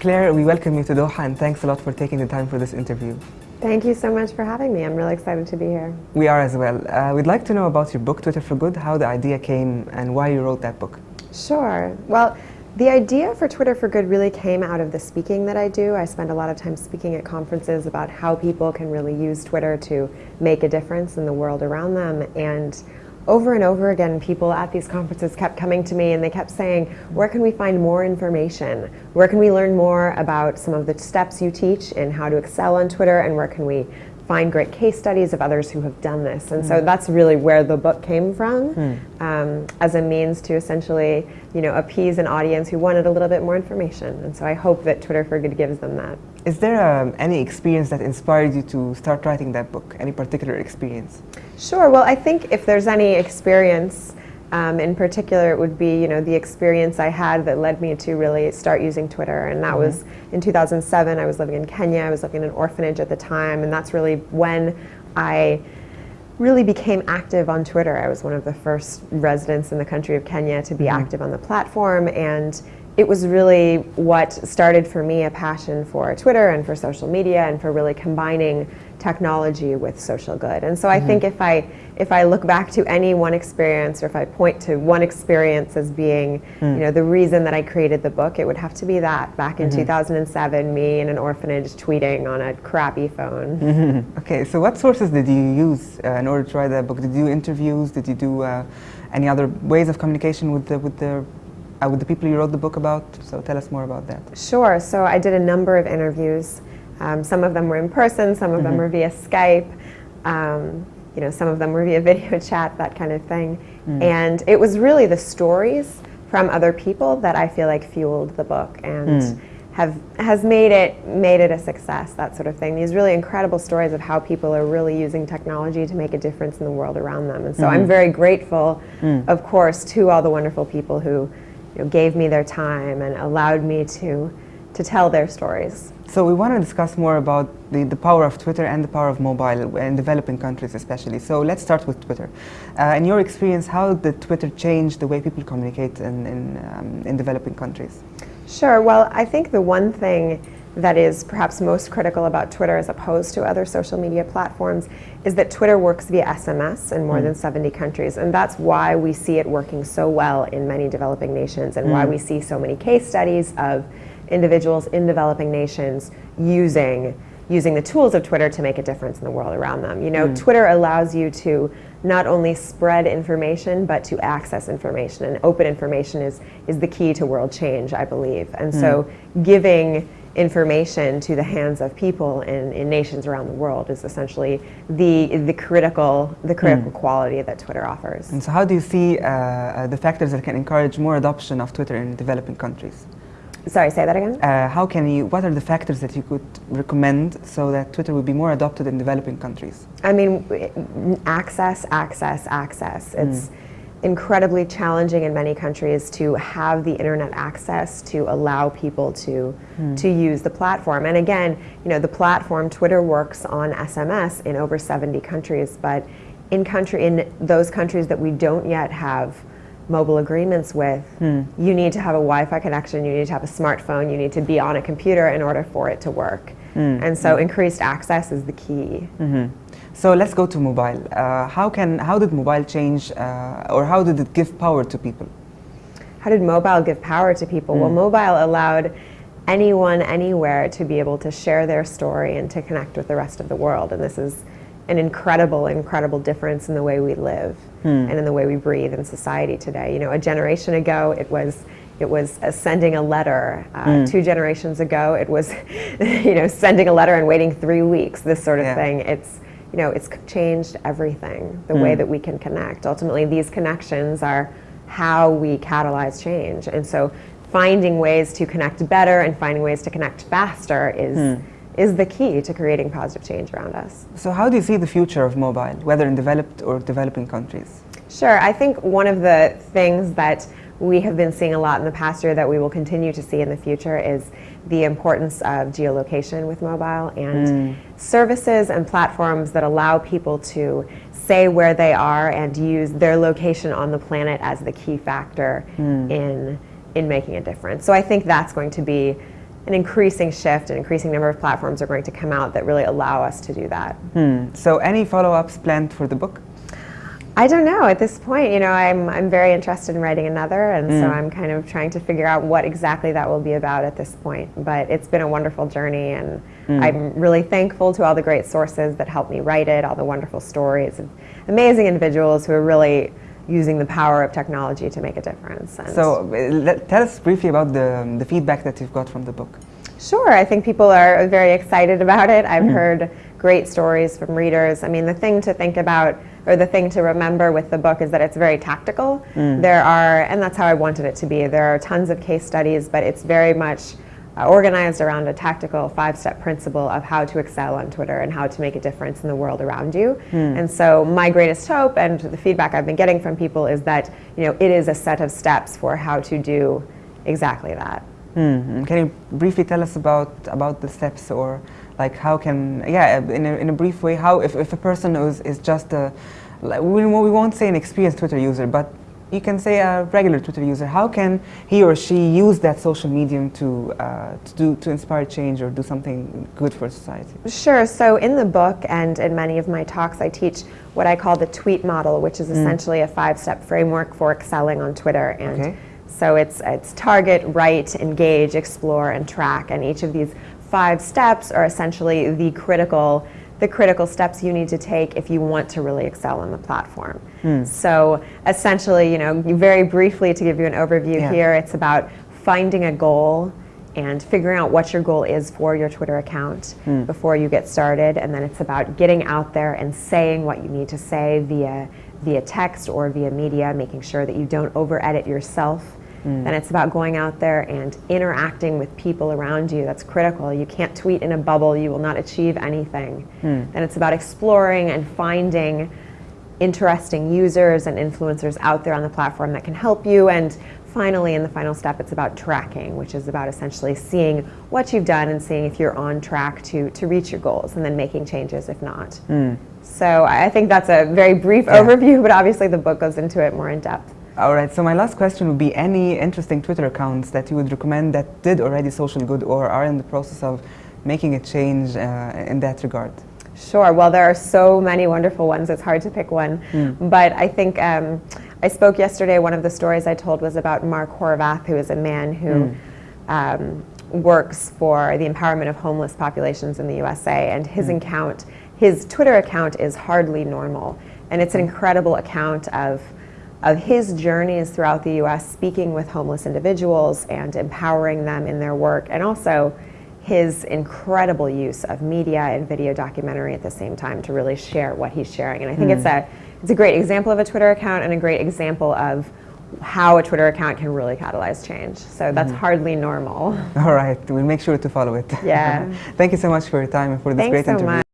Claire, we welcome you to Doha and thanks a lot for taking the time for this interview. Thank you so much for having me. I'm really excited to be here. We are as well. Uh, we'd like to know about your book, Twitter for Good, how the idea came and why you wrote that book. Sure. Well, the idea for Twitter for Good really came out of the speaking that I do. I spend a lot of time speaking at conferences about how people can really use Twitter to make a difference in the world around them. And over and over again, people at these conferences kept coming to me and they kept saying, where can we find more information? Where can we learn more about some of the steps you teach and how to excel on Twitter and where can we find great case studies of others who have done this. And mm. so that's really where the book came from mm. um, as a means to essentially, you know, appease an audience who wanted a little bit more information. And so I hope that Twitter for Good gives them that. Is there um, any experience that inspired you to start writing that book? Any particular experience? Sure. Well, I think if there's any experience um, in particular, it would be you know the experience I had that led me to really start using Twitter, and that mm -hmm. was in 2007. I was living in Kenya. I was living in an orphanage at the time, and that's really when I really became active on Twitter. I was one of the first residents in the country of Kenya to be mm -hmm. active on the platform, and it was really what started for me a passion for Twitter and for social media and for really combining technology with social good. And so I mm -hmm. think if I if I look back to any one experience or if I point to one experience as being, mm. you know, the reason that I created the book, it would have to be that back in mm -hmm. 2007, me in an orphanage tweeting on a crappy phone. Mm -hmm. Okay, so what sources did you use uh, in order to write that book? Did you do interviews? Did you do uh, any other ways of communication with the with the uh, with the people you wrote the book about? So tell us more about that. Sure. So I did a number of interviews. Um, some of them were in person, some of mm -hmm. them mm-hmm. were via Skype, um, you know, some of them were via video chat, that kind of thing. Mm. And it was really the stories from other people that I feel like fueled the book and mm. have has made it made it a success, that sort of thing. These really incredible stories of how people are really using technology to make a difference in the world around them. And so mm. I'm very grateful, mm. of course, to all the wonderful people who you know, gave me their time and allowed me to to tell their stories. So we want to discuss more about the, the power of Twitter and the power of mobile in developing countries especially. So let's start with Twitter. Uh, in your experience, how did Twitter change the way people communicate in, in, um, in developing countries? Sure. Well, I think the one thing that is perhaps most critical about Twitter as opposed to other social media platforms is that Twitter works via SMS in more mm. than 70 countries. And that's why we see it working so well in many developing nations and mm. why we see so many case studies of individuals in developing nations using using the tools of Twitter to make a difference in the world around them. You know, mm. Twitter allows you to not only spread information, but to access information. And open information is, is the key to world change, I believe. And so giving information to the hands of people in, in nations around the world is essentially the, the critical, the critical mm. quality that Twitter offers. And so how do you see uh, uh the factors that can encourage more adoption of Twitter in developing countries? Sorry, say that again? Uh, how can you, what are the factors that you could recommend so that Twitter would be more adopted in developing countries? I mean, access, access, access. It's mm. Incredibly challenging in many countries to have the internet access to allow people to, mm. to use the platform. And again, you know, the platform, Twitter works on SMS in over 70 countries, but in country, in those countries that we don't yet have mobile agreements with, hmm. you need to have a Wi-Fi connection, you need to have a smartphone, you need to be on a computer in order for it to work. Hmm. And so hmm. increased access is the key. Mm -hmm. So let's go to mobile. Uh, how, can, how did mobile change uh, or how did it give power to people? How did mobile give power to people? Well, hmm. mobile allowed anyone, anywhere to be able to share their story and to connect with the rest of the world. And this is an incredible, incredible difference in the way we live hmm. and in the way we breathe in society today. You know, a generation ago, it was it was uh, sending a letter. Uh, mm. Two generations ago, it was, you know, sending a letter and waiting three weeks. This sort of yeah. thing. It's, you know, it's changed everything. The mm. way hmm. that we can connect. Ultimately, these connections are how we catalyze change. And so, finding ways to connect better and finding ways to connect faster is. Mm is the key to creating positive change around us. So how do you see the future of mobile, whether in developed or developing countries? Sure, I think one of the things that we have been seeing a lot in the past year that we will continue to see in the future is the importance of geolocation with mobile and mm. services and platforms that allow people to say where they are and use their location on the planet as the key factor mm. in in making a difference. So I think that's going to be an increasing shift, an increasing number of platforms are going to come out that really allow us to do that. Hmm. So any follow-ups planned for the book? I don't know at this point. You know, I'm I'm very interested in writing another, and so mm. I'm kind of trying to figure out what exactly that will be about at this point. But it's been a wonderful journey, and mm. I'm really thankful to all the great sources that helped me write it, all the wonderful stories, of amazing individuals who are really using the power of technology to make a difference. And So uh, tell us briefly about the, um, the feedback that you've got from the book. Sure, I think people are very excited about it. I've mm. heard great stories from readers. I mean, the thing to think about, or the thing to remember with the book, is that it's very tactical. There are, and that's how I wanted it to be, there are tons of case studies, but it's very much uh, organized around a tactical five step principle of how to excel on Twitter and how to make a difference in the world around you. And so, my greatest hope and the feedback I've been getting from people is that you know, it is a set of steps for how to do exactly that. Hmm. Can you briefly tell us about about the steps, or like how can yeah, in a, in a brief way, how if, if a person is, is just a like, we, we won't say an experienced Twitter user, but you can say a regular Twitter user, how can he or she use that social medium to uh, to do to inspire change or do something good for society? Sure. So in the book and in many of my talks, I teach what I call the tweet model, which is essentially a five-step framework for excelling on Twitter. And Okay. so it's it's target, write, engage, explore, and track. And each of these five steps are essentially the critical the critical steps you need to take if you want to really excel on the platform. Hmm. So essentially, you know, very briefly to give you an overview Yeah. here, it's about finding a goal and figuring out what your goal is for your Twitter account hmm. before you get started. And then it's about getting out there and saying what you need to say via via text or via media, making sure that you don't over edit yourself. Mm. Then it's about going out there and interacting with people around you. That's critical. You can't tweet in a bubble, you will not achieve anything. Hmm. Then it's about exploring and finding interesting users and influencers out there on the platform that can help you. And finally, in the final step, it's about tracking, which is about essentially seeing what you've done and seeing if you're on track to, to reach your goals and then making changes if not. Hmm. So I I think that's a very brief Yeah. overview, but obviously the book goes into it more in depth. All right. So my last question would be: any interesting Twitter accounts that you would recommend that did already social good or are in the process of making a change uh, in that regard? Sure. Well, there are so many wonderful ones. It's hard to pick one. But I think um, I spoke yesterday. One of the stories I told was about Mark Horvath, who is a man who um, works for the empowerment of homeless populations in the USA. And his account, his Twitter account, is hardly normal, and it's an incredible account of of his journeys throughout the U.S., speaking with homeless individuals and empowering them in their work, and also his incredible use of media and video documentary at the same time to really share what he's sharing. And I think it's hmm. a it's a great example of a Twitter account and a great example of how a Twitter account can really catalyze change. So that's hmm. hardly normal. All right. We'll make sure to follow it. Yeah. Thank you so much for your time and for this Thanks great so interview. much.